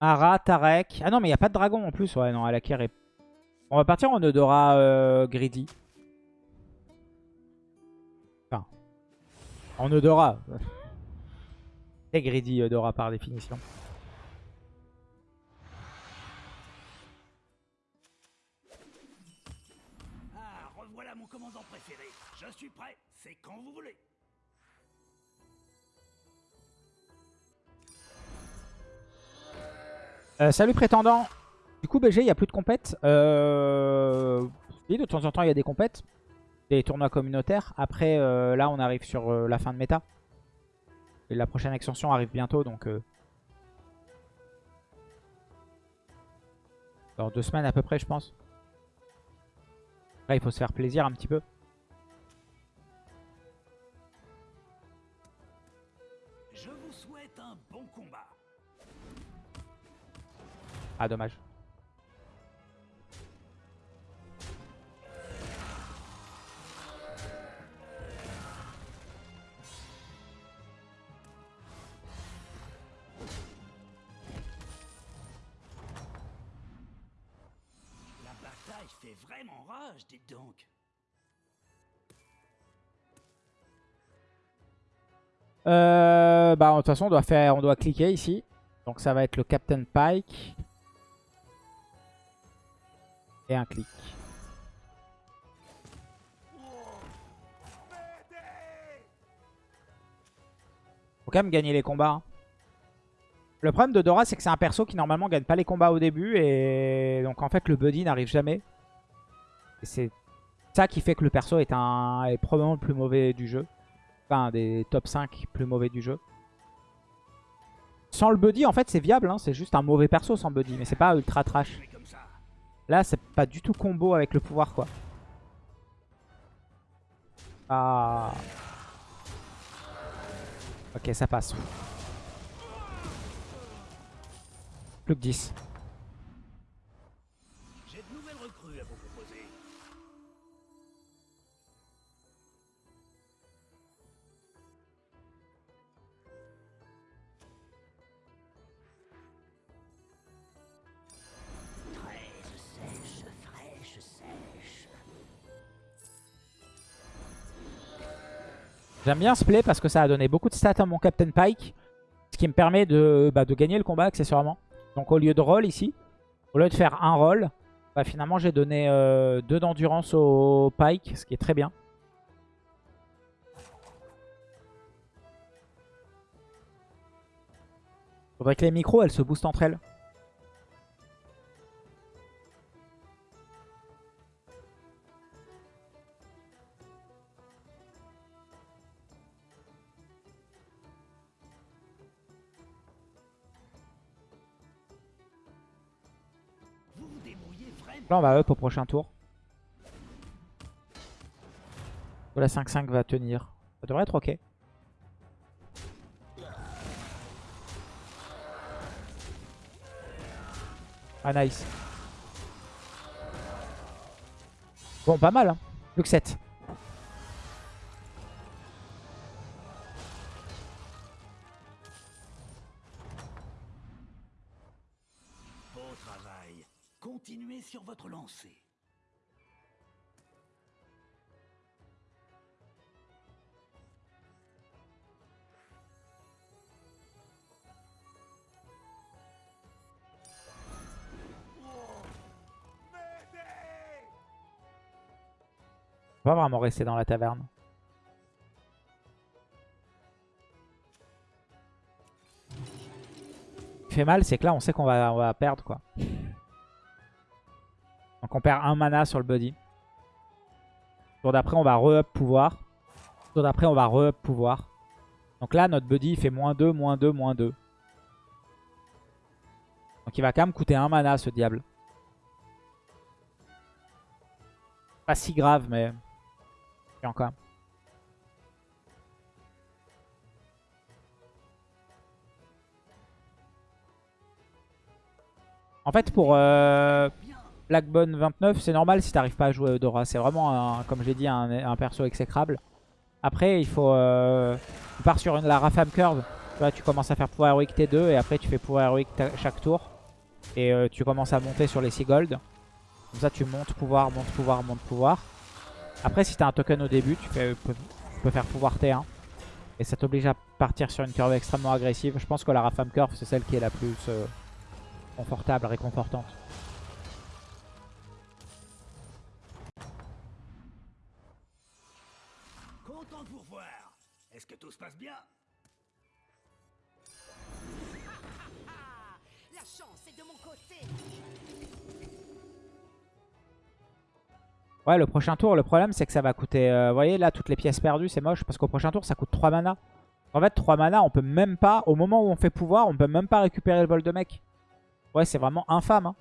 Ara, Tarek. Ah non, mais il n'y a pas de dragon en plus. Ouais, non, Alakir est... On va partir en Eudora euh, Greedy. Enfin, en Eudora. C'est Greedy Eudora par définition. Ah, revoilà mon commandant préféré. Je suis prêt. C'est quand vous voulez. Euh, salut prétendant. Du coup, BG, il n'y a plus de compètes. Euh... De temps en temps, il y a des compètes. Des tournois communautaires. Après, euh, là, on arrive sur euh, la fin de méta. Et la prochaine extension arrive bientôt, donc... Dans deux semaines à peu près, je pense. Là, il faut se faire plaisir un petit peu. Ah, dommage. La bataille fait vraiment rage, dites donc. Euh, bah, de toute façon, on doit, faire, on doit cliquer ici. Donc ça va être le Captain Pike. Et un clic. Faut quand même gagner les combats. hein. Le problème de Dora, c'est que c'est un perso qui normalement gagne pas les combats au début. Et donc en fait, le buddy n'arrive jamais. C'est ça qui fait que le perso est, un, est probablement le plus mauvais du jeu. Enfin, un des top 5 plus mauvais du jeu. Sans le buddy, en fait, c'est viable. hein. C'est juste un mauvais perso sans buddy. Mais c'est pas ultra trash. Là, c'est pas du tout combo avec le pouvoir, quoi. Ah. Ok, ça passe. Plus que 10. J'aime bien ce play parce que ça a donné beaucoup de stats à mon Captain Pike. Ce qui me permet de, bah, de gagner le combat accessoirement. Donc au lieu de roll ici, au lieu de faire un roll, bah, finalement j'ai donné 2 d'endurance au Pike, ce qui est très bien. Faudrait que les micros elles se boostent entre elles. Là on va up au prochain tour. La 5-5 va tenir. Ça devrait être ok. Ah nice. Bon pas mal hein. Plus que 7. Pas vraiment rester dans la taverne. Ce qui fait mal, c'est que là, on sait qu'on va, perdre, quoi. Donc on perd un mana sur le buddy. Tour d'après, on va re-up pouvoir. Tour d'après, on va re-up pouvoir. Donc là, notre buddy, fait moins 2, moins 2, moins 2. Donc il va quand même coûter un mana, ce diable. Pas si grave, mais... Encore. En fait, pour euh, Blackbone 29, c'est normal si t'arrives pas à jouer Eudora. C'est vraiment, un, comme j'ai dit, un, perso exécrable. Après, il faut... Euh, tu pars sur la Rafam Curve. Tu vois, tu commences à faire pouvoir héroïque T2 et après tu fais pouvoir héroïque chaque tour. Et euh, tu commences à monter sur les 6 gold. Comme ça tu montes pouvoir, monte pouvoir, monte pouvoir. Après si tu as un token au début, tu, fais, tu peux faire pouvoir T1. Et ça t'oblige à partir sur une curve extrêmement agressive. Je pense que la Rafam Curve c'est celle qui est la plus euh, confortable, réconfortante. Content de vous revoir. Est-ce que tout se passe bien? La chance est de mon côté. Ouais, le prochain tour, le problème, c'est que ça va coûter... euh, vous voyez, là, toutes les pièces perdues, c'est moche. Parce qu'au prochain tour, ça coûte 3 mana. En fait, 3 mana, on peut même pas... Au moment où on fait pouvoir, on peut même pas récupérer le vol de mec. Ouais, c'est vraiment infâme. hein.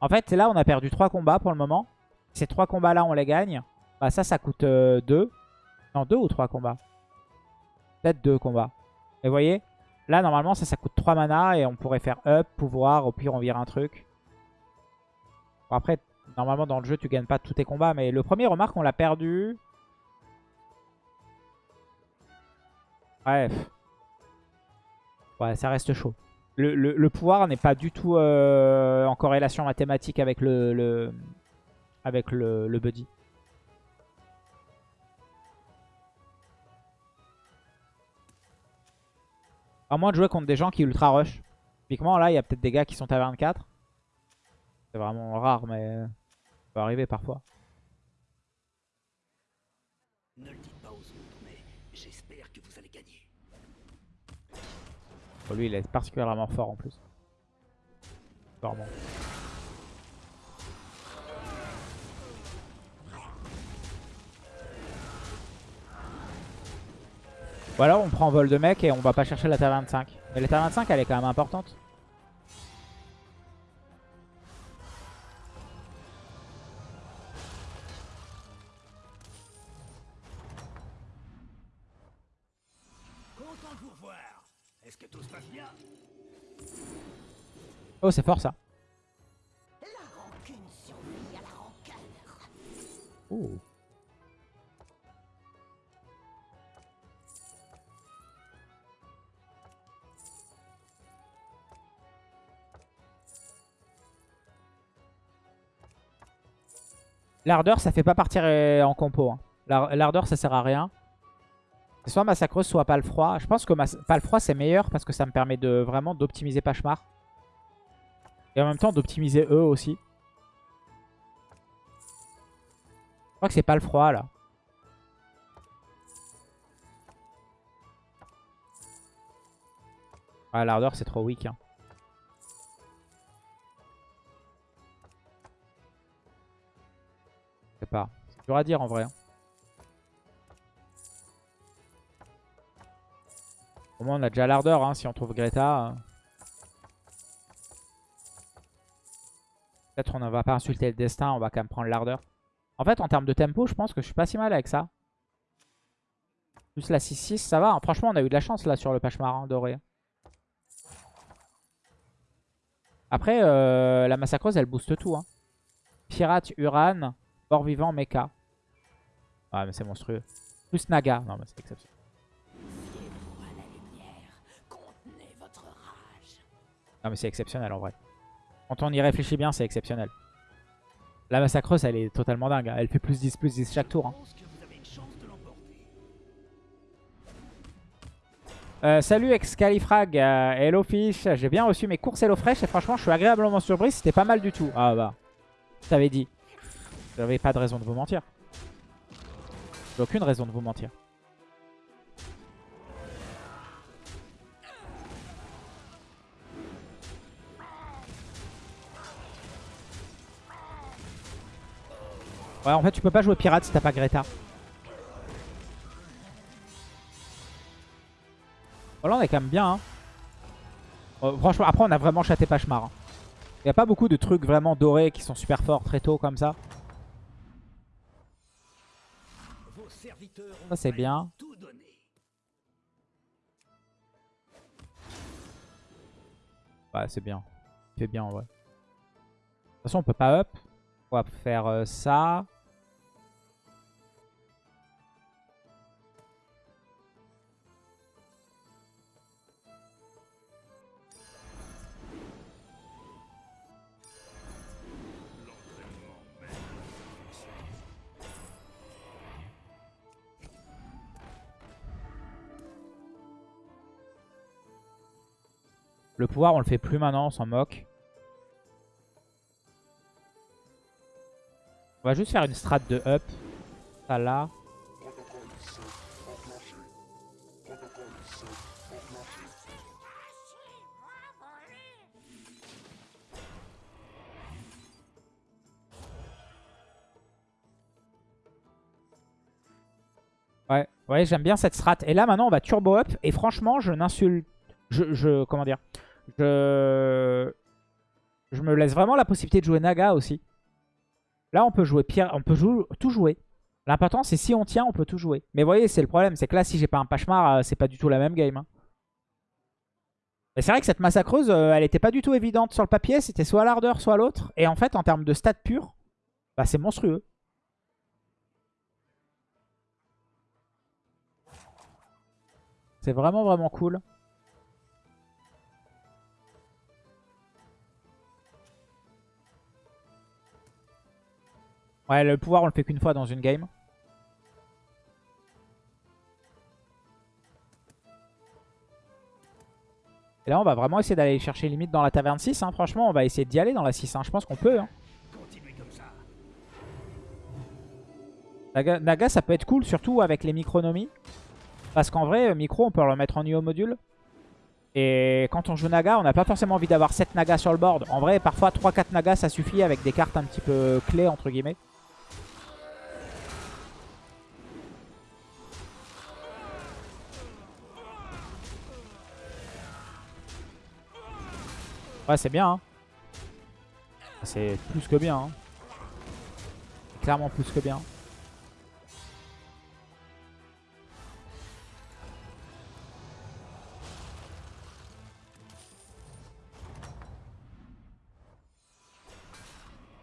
En fait, là, on a perdu 3 combats pour le moment. Ces 3 combats-là, on les gagne. Bah ça, ça coûte 2. non, 2 ou 3 combats Peut-être 2 combats. Et vous voyez Là, normalement, ça, ça coûte 3 mana. Et on pourrait faire up, pouvoir. Au pire, on vire un truc. Bon, après... Normalement, dans le jeu, tu gagnes pas tous tes combats. Mais le premier, remarque, on l'a perdu. Bref. Ouais, ça reste chaud. Le, le- pouvoir n'est pas du tout euh, en corrélation mathématique avec le, le- avec le, buddy. À moins de jouer contre des gens qui ultra rush. Typiquement, là, il y a peut-être des gars qui sont taverne 4. C'est vraiment rare, mais ça peut arriver parfois. Ne le dites pas aux autres, mais j'espère que vous allez gagner. Bon, lui, il est particulièrement fort en plus. Vraiment. Voilà, on prend vol de mec et on va pas chercher la taverne 5. Mais la taverne 5, elle est quand même importante. Oh, c'est fort ça. Ouh. L'ardeur, ça fait pas partir euh, en compo. hein. L'ar- L'ardeur, ça sert à rien. Soit massacreuse, soit palefroid. Je pense que mas- palefroid, c'est meilleur parce que ça me permet de vraiment d'optimiser Pachemar. Et en même temps, d'optimiser eux aussi. Je crois que c'est pas le froid là. Ah, l'ardeur c'est trop weak. Hein. Je sais pas. C'est dur à dire en vrai. hein. Au moins on a déjà l'ardeur hein, si on trouve Greta. Peut-être on ne va pas insulter le destin, on va quand même prendre l'ardeur. En fait, en termes de tempo, je pense que je suis pas si mal avec ça. Plus la 6-6, ça va. hein. Franchement, on a eu de la chance là sur le Pachemar doré. Après, euh, la massacreuse, elle booste tout. Hein. Pirate, Uran, mort-vivant, mecha. Ouais, mais c'est monstrueux. Plus Naga. Non, mais c'est exceptionnel. Non, mais c'est exceptionnel en vrai. Quand on y réfléchit bien, c'est exceptionnel. La massacreuse, elle est totalement dingue. hein. Elle fait plus 10, plus 10 chaque tour. hein. Euh, salut Excalifrag, euh, Hello Fish, j'ai bien reçu mes courses HelloFresh et franchement je suis agréablement surpris, c'était pas mal du tout. Ah bah, je t'avais dit. J'avais pas de raison de vous mentir. J'ai aucune raison de vous mentir. Ouais en fait tu peux pas jouer pirate si t'as pas Greta. Oh là on est quand même bien. Hein. Euh, franchement, après on a vraiment chaté Pachemar. Il n'y a pas beaucoup de trucs vraiment dorés qui sont super forts très tôt comme ça. Ça, c'est bien. Ouais c'est bien. C'est bien ouais. De toute façon on peut pas up. On va faire euh, ça. Le pouvoir, on le fait plus maintenant, on s'en moque. On va juste faire une strat de up. Ça là. Ouais, ouais j'aime bien cette strat. Et là, maintenant, on va turbo up. Et franchement, je n'insulte... Je, je... Comment dire? Je... Me laisse vraiment la possibilité de jouer Naga aussi. Là, on peut jouer Pierre, on peut tout jouer. L'important, c'est si on tient, on peut tout jouer. Mais vous voyez, c'est le problème. C'est que là, si j'ai pas un Pachemar, euh, c'est pas du tout la même game. Hein. c'est vrai que cette massacreuse, euh, elle était pas du tout évidente sur le papier. C'était soit l'ardeur, soit l'autre. Et en fait, en termes de stats purs, bah, c'est monstrueux. C'est vraiment, vraiment cool. Ouais, le pouvoir, on le fait qu'une fois dans une game. Et là, on va vraiment essayer d'aller chercher limite dans la taverne 6. Hein. Franchement, on va essayer d'y aller dans la 6. Hein. Je pense qu'on peut. Hein. Naga, Naga, ça peut être cool, surtout avec les micronomies. Parce qu'en vrai, euh, micro, on peut le mettre en IO module. Et quand on joue Naga, on n'a pas forcément envie d'avoir 7 Nagas sur le board. En vrai, parfois 3-4 Nagas, ça suffit avec des cartes un petit peu clés, entre guillemets. Ouais, c'est bien. Hein. C'est plus que bien. Hein. Clairement plus que bien.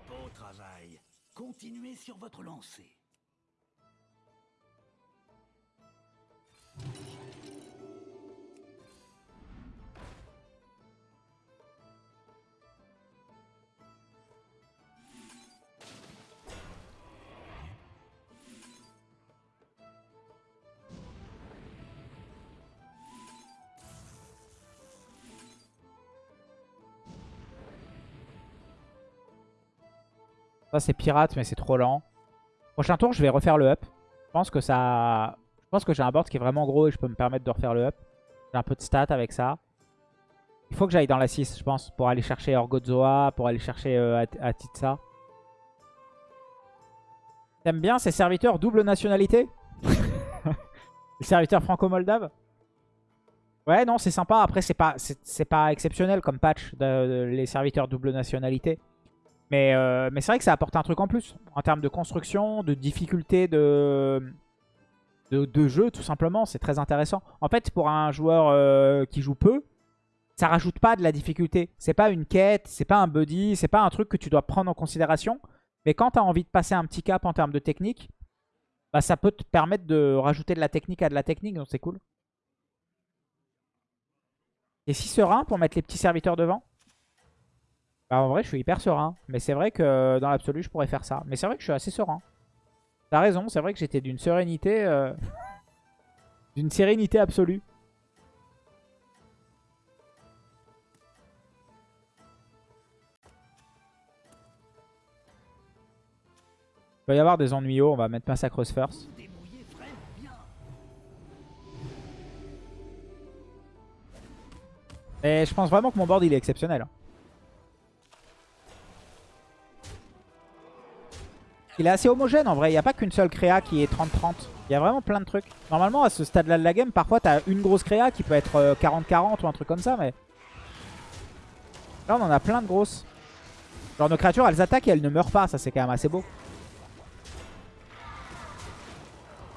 Beau travail. Continuez sur votre lancée. Ça, c'est pirate, mais c'est trop lent. Prochain tour, je vais refaire le up. Je pense que ça... Je pense que j'ai un board qui est vraiment gros et je peux me permettre de refaire le up. J'ai un peu de stats avec ça. Il faut que j'aille dans la 6, je pense, pour aller chercher Orgozoa, pour aller chercher euh, Atitsa. T'aimes bien ces serviteurs double nationalité? Les serviteurs franco-moldaves? Ouais, non, c'est sympa. Après, c'est pas, c'est pas exceptionnel comme patch, les serviteurs double nationalité. Euh, mais, c'est vrai que ça apporte un truc en plus. En termes de construction, de difficulté de, jeu, tout simplement. C'est très intéressant. En fait, pour un joueur euh, qui joue peu, ça rajoute pas de la difficulté. C'est pas une quête, c'est pas un buddy, c'est pas un truc que tu dois prendre en considération. Mais quand tu as envie de passer un petit cap en termes de technique, bah, ça peut te permettre de rajouter de la technique à de la technique, donc c'est cool. Et si serein pour mettre les petits serviteurs devant? Bah, en vrai, je suis hyper serein. Mais c'est vrai que dans l'absolu, je pourrais faire ça. Mais c'est vrai que je suis assez serein. T'as raison, c'est vrai que j'étais d'une sérénité... Euh, d'une sérénité absolue. Il va y avoir des ennuis on va mettre Massacreuse first. Et je pense vraiment que mon board il est exceptionnel. Il est assez homogène en vrai. Il n'y a pas qu'une seule créa qui est 30-30. Il y a vraiment plein de trucs. Normalement, à ce stade-là de la game, parfois, tu as une grosse créa qui peut être 40-40 euh, ou un truc comme ça. Mais là, on en a plein de grosses. Genre, nos créatures, elles attaquent et elles ne meurent pas. Ça, c'est quand même assez beau.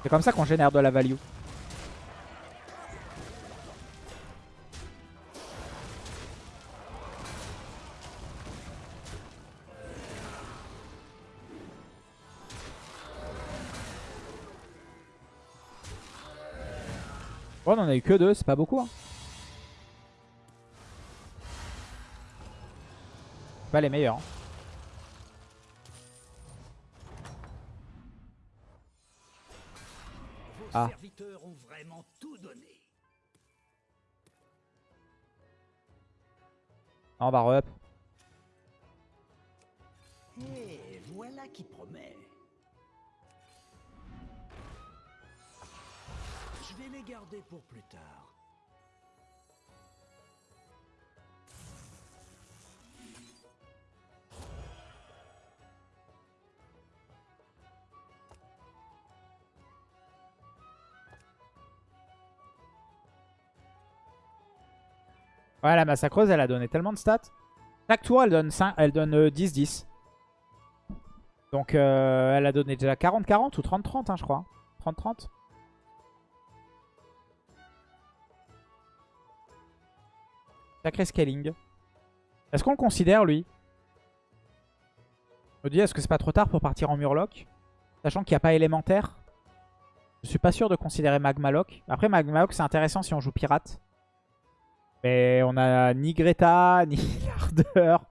C'est comme ça qu'on génère de la value. On en a eu que deux, c'est pas beaucoup. Hein. Pas les meilleurs. Hein. ah. serviteurs ont vraiment tout donné. Ah, on va re-up. Et les garder pour plus tard. Ouais, la massacreuse, elle a donné tellement de stats. Chaque tour, elle donne, 5, elle donne 10-10. Donc, euh, elle a donné déjà 40-40 ou 30-30, hein, je crois. 30-30. Sacré scaling. Est-ce qu'on le considère, lui? Je me dis, est-ce que c'est pas trop tard pour partir en Murloc? Sachant qu'il n'y a pas élémentaire? Je suis pas sûr de considérer Magmaloc. Après, Magmaloc, c'est intéressant si on joue pirate. Mais on a ni Greta, ni l'ardeur.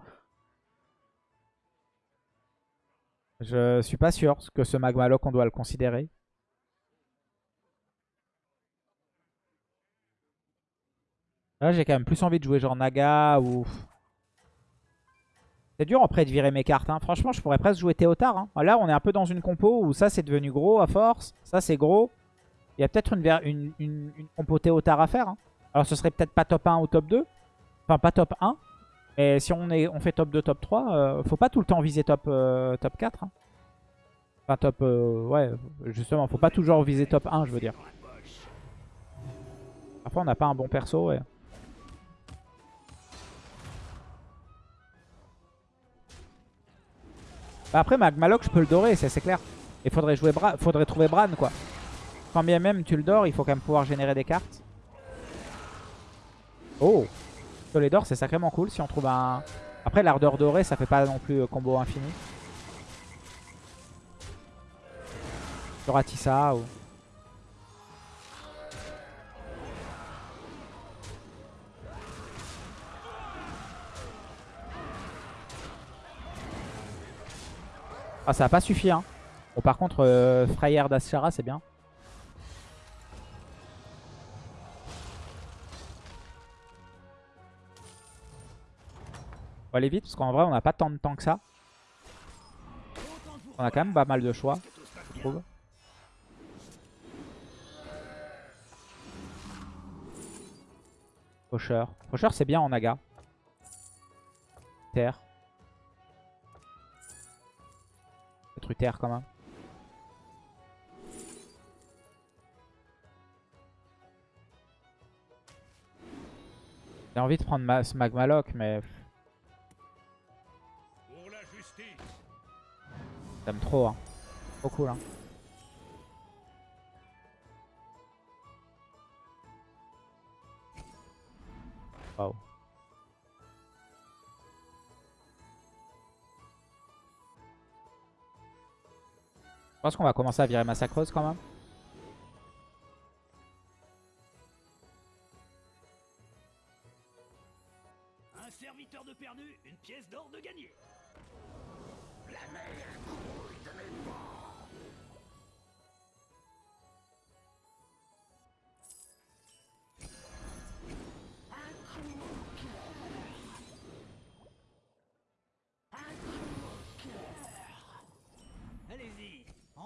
Je suis pas sûr que ce Magmaloc, on doit le considérer. Là, j'ai quand même plus envie de jouer genre Naga ou... C'est dur après de virer mes cartes. Hein. Franchement, je pourrais presque jouer Théotard. Hein. Là, on est un peu dans une compo où ça, c'est devenu gros à force. Ça, c'est gros. Il y a peut-être une, compo Théotard à faire. Hein. Alors, ce serait peut-être pas top 1 ou top 2. Enfin, pas top 1. Mais si on, est, on fait top 2, top 3, euh, faut pas tout le temps viser top, euh, top 4. Hein. Enfin, top... Euh, ouais, justement, faut pas toujours viser top 1, je veux dire. Parfois, on n'a pas un bon perso. Après, Magmaloc, je peux le dorer, c'est clair. Il faudrait, jouer Bra faudrait trouver Bran, quoi. Quand bien même tu le dors, il faut quand même pouvoir générer des cartes. Oh les d'or, c'est sacrément cool si on trouve un... Après, l'ardeur dorée, ça fait pas non plus euh, combo infini. Ratissa ou... Ah, ça a pas suffi, hein. Bon, par contre, euh, Frayère d'Ashara, c'est bien. On va aller vite, parce qu'en vrai, on n'a pas tant de temps que ça. On a quand même pas mal de choix, je trouve. Pocher. Pocher, c'est bien en naga. Terre. Terre quand même. J'ai envie de prendre ma, ce Magmaloc, mais... J'aime trop, hein. Trop cool, hein. Wow. Pense qu'on va commencer à virer massacreuse quand même. Un serviteur de perdu, une pièce d'or de gagné.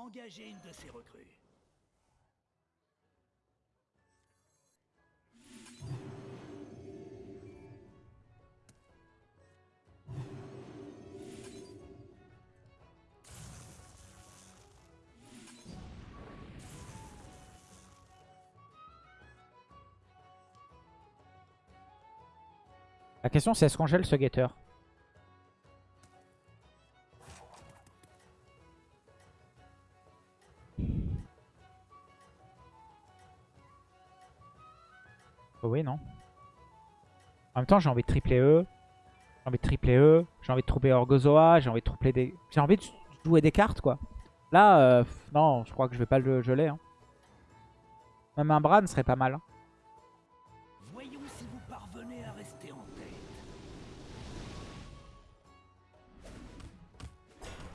Engagez une de ces recrues. La question c'est est-ce qu'on gèle ce guetteur? En même temps, j'ai envie de tripler E. J'ai envie de tripler E. J'ai envie de trouver Orgozoa. J'ai envie de tripler des... J'ai envie de jouer des cartes, quoi. Là, euh, non, je crois que je vais pas le geler. Hein. Même un Bran serait pas mal. Hein. Voyons si vous parvenez à rester en tête.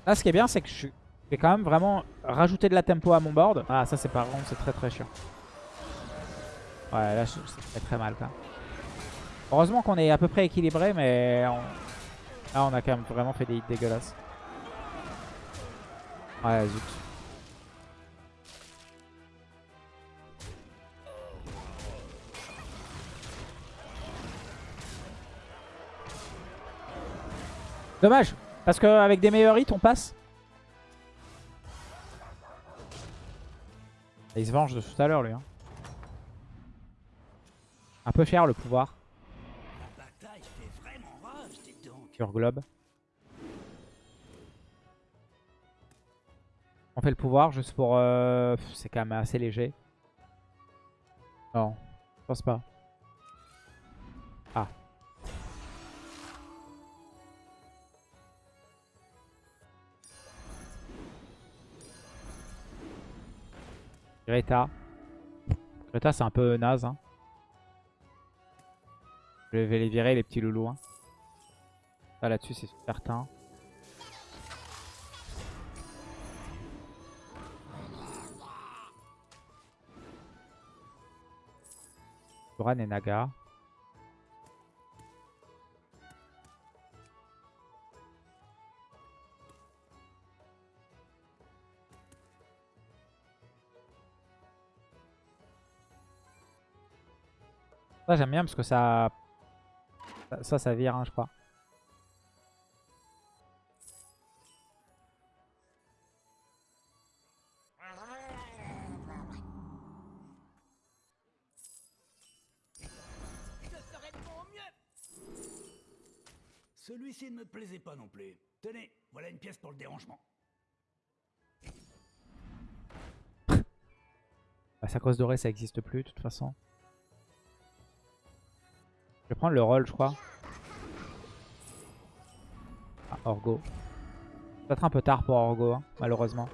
Là, ce qui est bien, c'est que je vais quand même vraiment rajouter de la tempo à mon board. Ah, ça, c'est par contre, c'est très très chiant. Ouais, là, c'est très très mal quand même. Heureusement qu'on est à peu près équilibré, mais on... là on a quand même vraiment fait des hits dégueulasses. Ouais, zut. Dommage, parce qu'avec des meilleurs hits, on passe. Il se venge de tout à l'heure, lui. hein. Un peu cher, le pouvoir, La bataille fait vraiment rage, dites donc. Sur Globe. On fait le pouvoir juste pour... euh, C'est quand même assez léger. Non, je pense pas. Ah. Greta. Greta, c'est un peu naze. Hein. Je vais les virer, les petits loulous. Hein. Ça, là-dessus, c'est certain. Doran et Naga. Ça j'aime bien parce que ça- Ça, ça vire, hein, je crois. Plaisait pas non plus. Tenez, voilà une pièce pour le dérangement. La sacoche dorée, ça existe plus de toute façon. Je vais prendre le rôle, je crois. Ah, Orgo. Peut-être un peu tard pour Orgo, hein, malheureusement.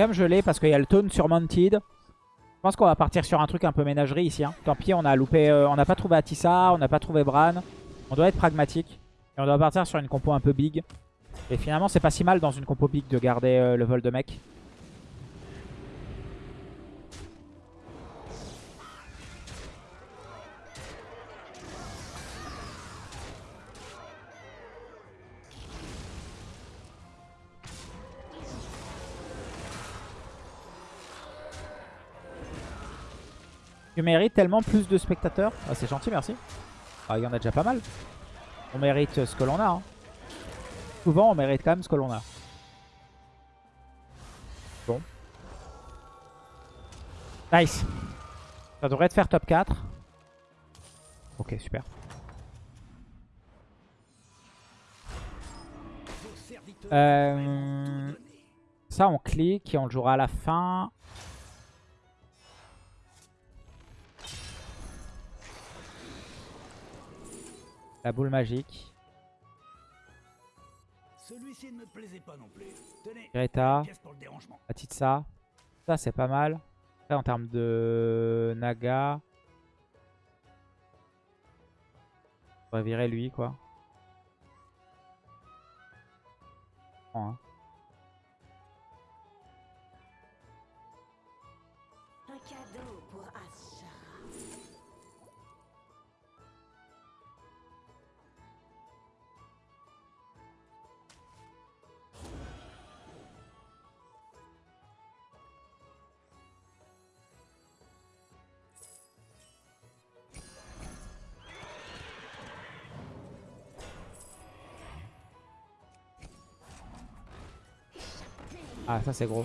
Quand même geler parce qu'il y a le taunt sur Mounted. Je pense qu'on va partir sur un truc un peu ménagerie ici. hein. Tant pis, on a loupé, euh, on n'a pas trouvé Atissa, on n'a pas trouvé Bran. On doit être pragmatique. Et on doit partir sur une compo un peu big. Et finalement, c'est pas si mal dans une compo big de garder euh, le vol de mec. Tu mérites tellement plus de spectateurs. Ah, c'est gentil, merci. Ah, il y en a déjà pas mal. On mérite ce que l'on a. hein. Souvent, on mérite quand même ce que l'on a. Bon. Nice. Ça devrait te faire top 4. Ok, super. Euh. Ça, on clique et on le jouera à la fin. La boule magique. Celui-ci ne me plaisait pas non plus. Tenez, Greta. Atitsa. Ça, c'est pas mal. En termes de Naga. On va virer lui, quoi. Bon, hein. Ah, ça, c'est gros.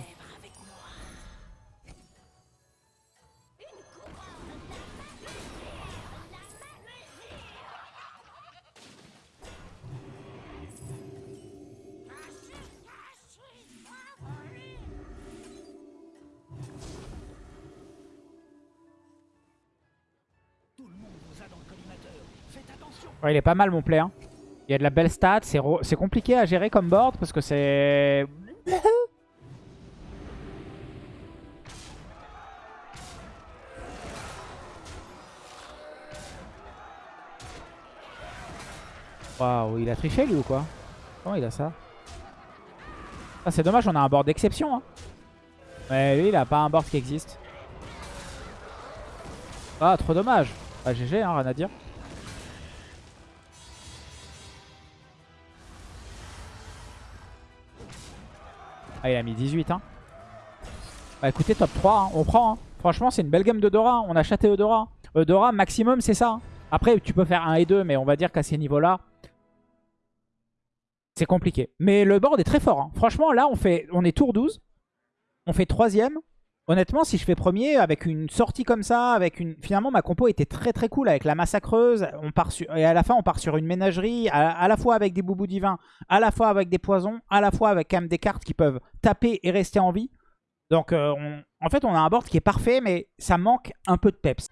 Ouais, il est pas mal, mon play. Hein. Il y a de la belle stat. C'est compliqué à gérer comme board parce que c'est... il a triché lui ou quoi Comment il a ça Ah, C'est dommage, on a un board d'exception. Hein. Mais lui, il a pas un board qui existe. Ah, trop dommage. Bah, GG, hein, rien à dire. Ah, il a mis 18. Hein. Bah écoutez, top 3, hein, on prend. hein. Franchement, c'est une belle game de Dora. On a chaté Eudora. Eudora, maximum, c'est ça. hein. Après, tu peux faire 1 et 2, mais on va dire qu'à ces niveaux-là, c'est compliqué. Mais le board est très fort. hein. Franchement, là, on, fait, on est tour 12. On fait troisième. Honnêtement, si je fais premier avec une sortie comme ça, avec une finalement ma compo était très très cool avec la massacreuse. On part sur... Et à la fin, on part sur une ménagerie, à, la fois avec des boubous divins, à la fois avec des poisons, à la fois avec quand même des cartes qui peuvent taper et rester en vie. Donc euh, en fait, on a un board qui est parfait, mais ça manque un peu de peps.